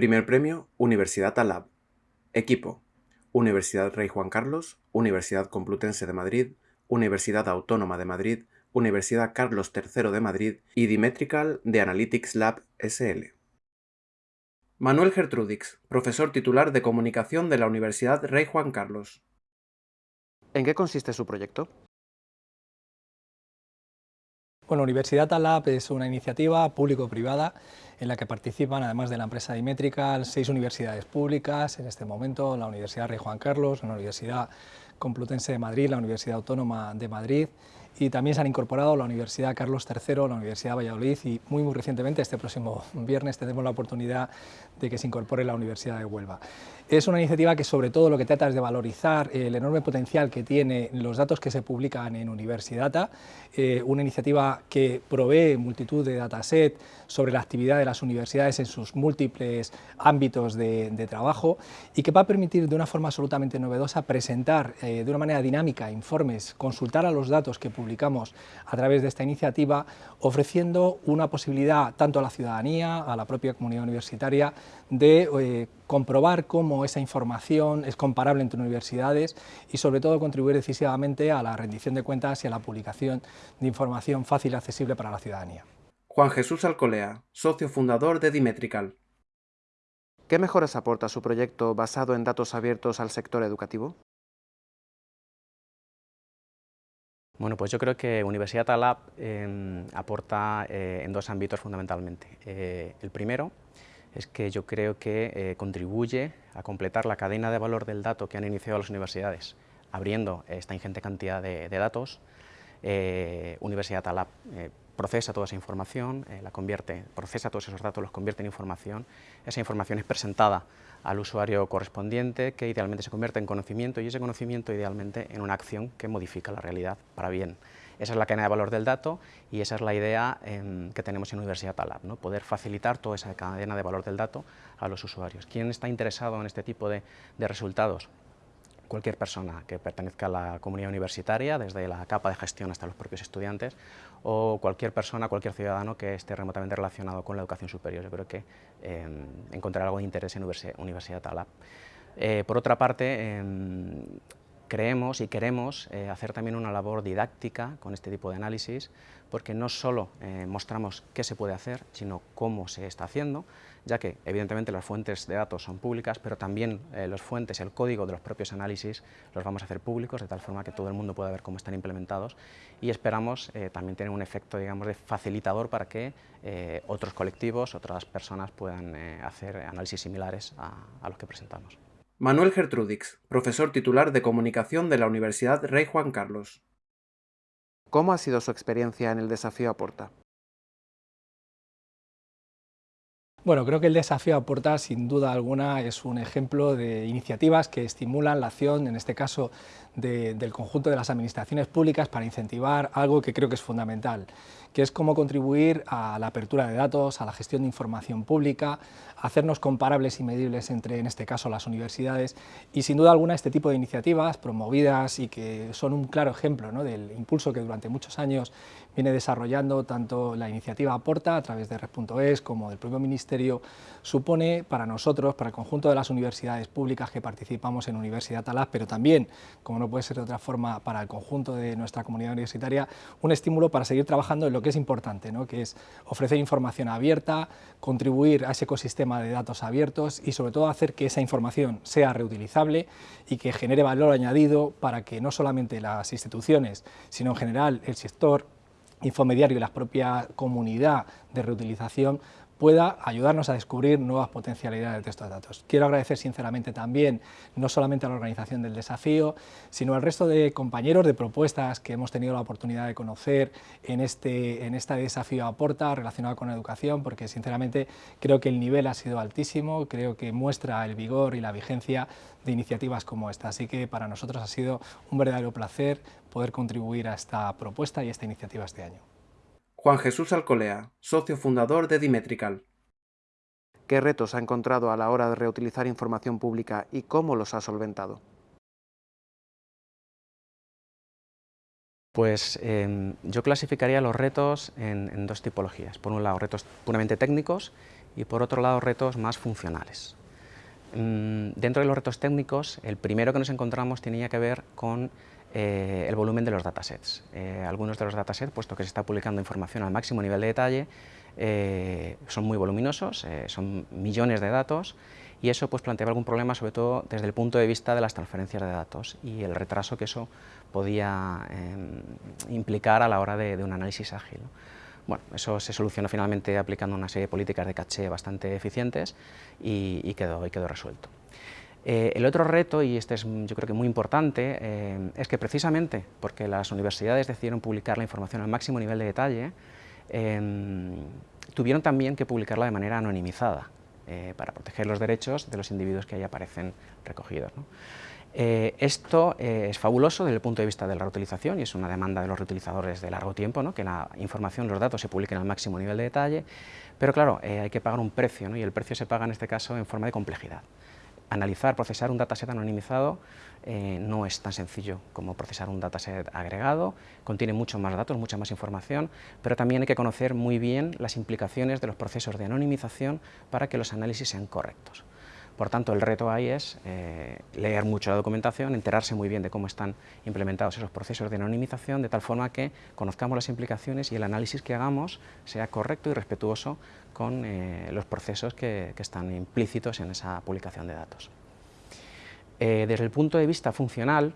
Primer premio, Universidad Alab. Equipo, Universidad Rey Juan Carlos, Universidad Complutense de Madrid, Universidad Autónoma de Madrid, Universidad Carlos III de Madrid y Dimetrical de Analytics Lab SL. Manuel Gertrudix, profesor titular de Comunicación de la Universidad Rey Juan Carlos. ¿En qué consiste su proyecto? Bueno, Universidad Alab es una iniciativa público-privada en la que participan, además de la empresa Dimetrical, seis universidades públicas, en este momento la Universidad Rey Juan Carlos, la Universidad Complutense de Madrid, la Universidad Autónoma de Madrid, y también se han incorporado la Universidad Carlos III, la Universidad Valladolid y muy muy recientemente, este próximo viernes, tenemos la oportunidad de que se incorpore la Universidad de Huelva. Es una iniciativa que sobre todo lo que trata es de valorizar el enorme potencial que tiene los datos que se publican en Universidata, eh, una iniciativa que provee multitud de dataset sobre la actividad de las universidades en sus múltiples ámbitos de, trabajo y que va a permitir de una forma absolutamente novedosa presentar eh, de una manera dinámica informes, consultar a los datos que publicamos a través de esta iniciativa, ofreciendo una posibilidad tanto a la ciudadanía, a la propia comunidad universitaria, de eh, comprobar cómo esa información es comparable entre universidades y sobre todo contribuir decisivamente a la rendición de cuentas y a la publicación de información fácil y accesible para la ciudadanía. Juan Jesús Alcolea, socio fundador de Dimetrical. ¿Qué mejoras aporta su proyecto basado en datos abiertos al sector educativo? Bueno, pues yo creo que Universidad Alab em, aporta eh, en dos ámbitos fundamentalmente. Eh, el primero es que yo creo que eh, contribuye a completar la cadena de valor del dato que han iniciado las universidades, abriendo esta ingente cantidad de, datos. Universidad Alab procesa toda esa información, la convierte, procesa todos esos datos, los convierte en información, esa información es presentada al usuario correspondiente, que idealmente se convierte en conocimiento y ese conocimiento idealmente en una acción que modifica la realidad para bien. Esa es la cadena de valor del dato y esa es la idea em, que tenemos en Universidad Talab, ¿no? poder facilitar toda esa cadena de valor del dato a los usuarios. ¿Quién está interesado en este tipo de resultados? Cualquier persona que pertenezca a la comunidad universitaria, desde la capa de gestión hasta los propios estudiantes, o cualquier persona, cualquier ciudadano que esté remotamente relacionado con la educación superior. Yo creo que eh, encontrará algo de interés en Universidad Talab. Eh, por otra parte, em, creemos y queremos eh, hacer también una labor didáctica con este tipo de análisis, porque no solo eh, mostramos qué se puede hacer, sino cómo se está haciendo, ya que evidentemente las fuentes de datos son públicas, pero también eh, las fuentes, el código de los propios análisis los vamos a hacer públicos, de tal forma que todo el mundo pueda ver cómo están implementados y esperamos también tener un efecto digamos, de facilitador para que otros colectivos, otras personas puedan hacer análisis similares a los que presentamos. Manuel Gertrudix, profesor titular de Comunicación de la Universidad Rey Juan Carlos. ¿Cómo ha sido su experiencia en el desafío Aporta? Bueno, creo que el desafío Aporta, sin duda alguna, es un ejemplo de iniciativas que estimulan la acción, en este caso, del conjunto de las administraciones públicas para incentivar algo que creo que es fundamental, que es cómo contribuir a la apertura de datos, a la gestión de información pública, hacernos comparables y medibles entre, en este caso, las universidades. Y, sin duda alguna, este tipo de iniciativas promovidas y que son un claro ejemplo del impulso que durante muchos años viene desarrollando tanto la iniciativa Aporta a través de Red.es como del propio Ministerio, supone para nosotros, para el conjunto de las universidades públicas que participamos en Universidad Talaz, pero también, como no puede ser de otra forma, para el conjunto de nuestra comunidad universitaria, un estímulo para seguir trabajando en lo que es importante, ¿no? que es ofrecer información abierta, contribuir a ese ecosistema de datos abiertos y sobre todo hacer que esa información sea reutilizable y que genere valor añadido para que no solamente las instituciones, sino en general el sector infomediario y la propia comunidad de reutilización pueda ayudarnos a descubrir nuevas potencialidades de estos datos. Quiero agradecer sinceramente también, no solamente a la organización del desafío, sino al resto de compañeros de propuestas que hemos tenido la oportunidad de conocer en este, en este desafío Aporta relacionado con la educación, porque sinceramente creo que el nivel ha sido altísimo, creo que muestra el vigor y la vigencia de iniciativas como esta. Así que para nosotros ha sido un verdadero placer poder contribuir a esta propuesta y a esta iniciativa este año. Juan Jesús Alcolea, socio fundador de Dimetrical. ¿Qué retos ha encontrado a la hora de reutilizar información pública y cómo los ha solventado? Pues em, yo clasificaría los retos en, dos tipologías. Por un lado, retos puramente técnicos y por otro lado retos más funcionales. Mm, dentro de los retos técnicos, el primero que nos encontramos tenía que ver con eh, el volumen de los datasets. Eh, algunos de los datasets, puesto que se está publicando información al máximo nivel de detalle, eh, son muy voluminosos, son millones de datos, y eso pues, planteaba algún problema, sobre todo desde el punto de vista de las transferencias de datos y el retraso que eso podía implicar a la hora de, un análisis ágil. Bueno, eso se solucionó finalmente aplicando una serie de políticas de caché bastante eficientes y, quedó, y quedó resuelto. Eh, el otro reto, y este es yo creo que muy importante, eh, es que precisamente porque las universidades decidieron publicar la información al máximo nivel de detalle, em, tuvieron también que publicarla de manera anonimizada eh, para proteger los derechos de los individuos que ahí aparecen recogidos. esto es fabuloso desde el punto de vista de la reutilización y es una demanda de los reutilizadores de largo tiempo, ¿no? que la información, los datos se publiquen al máximo nivel de detalle, pero claro, hay que pagar un precio y el precio se paga en este caso en forma de complejidad analizar, procesar un dataset anonimizado eh, no es tan sencillo como procesar un dataset agregado, contiene muchos más datos, mucha más información, pero también hay que conocer muy bien las implicaciones de los procesos de anonimización para que los análisis sean correctos. Por tanto, el reto ahí es eh, leer mucho la documentación, enterarse muy bien de cómo están implementados esos procesos de anonimización, de tal forma que conozcamos las implicaciones y el análisis que hagamos sea correcto y respetuoso con eh, los procesos que, están implícitos en esa publicación de datos. Eh, desde el punto de vista funcional,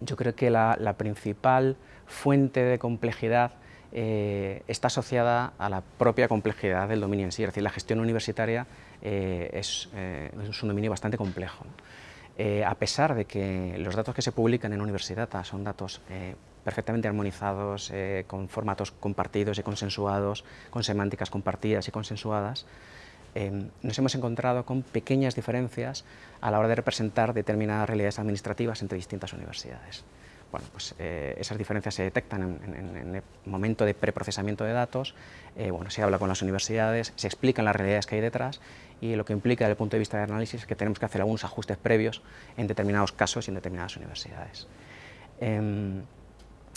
yo creo que la principal fuente de complejidad eh, está asociada a la propia complejidad del dominio en sí, es decir, la gestión universitaria eh, eh, es, un dominio bastante complejo. a pesar de que los datos que se publican en Universidad son datos perfectamente armonizados, con formatos compartidos y consensuados, con semánticas compartidas y consensuadas, nos hemos encontrado con pequeñas diferencias a la hora de representar determinadas realidades administrativas entre distintas universidades. Bueno, pues eh, esas diferencias se detectan en, el momento de preprocesamiento de datos, eh, bueno, se habla con las universidades, se explican las realidades que hay detrás y lo que implica desde el punto de vista de análisis es que tenemos que hacer algunos ajustes previos en determinados casos y en determinadas universidades. Em,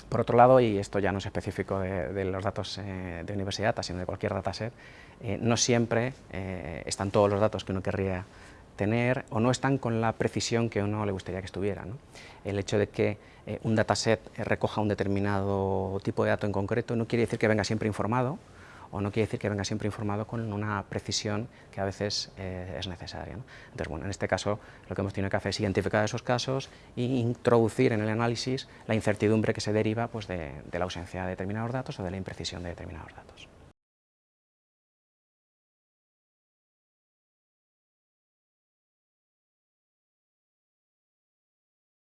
por otro lado, y esto ya no es específico de, los datos eh, de universidad, sino de cualquier dataset, no siempre están todos los datos que uno querría tener o no están con la precisión que uno le gustaría que estuviera. El hecho de que eh, un dataset eh, recoja un determinado tipo de dato en concreto no quiere decir que venga siempre informado o no quiere decir que venga siempre informado con una precisión que a veces eh, es necesaria. Entonces, bueno, en este caso lo que hemos tenido que hacer es identificar esos casos e introducir en el análisis la incertidumbre que se deriva pues, de la ausencia de determinados datos o de la imprecisión de determinados datos.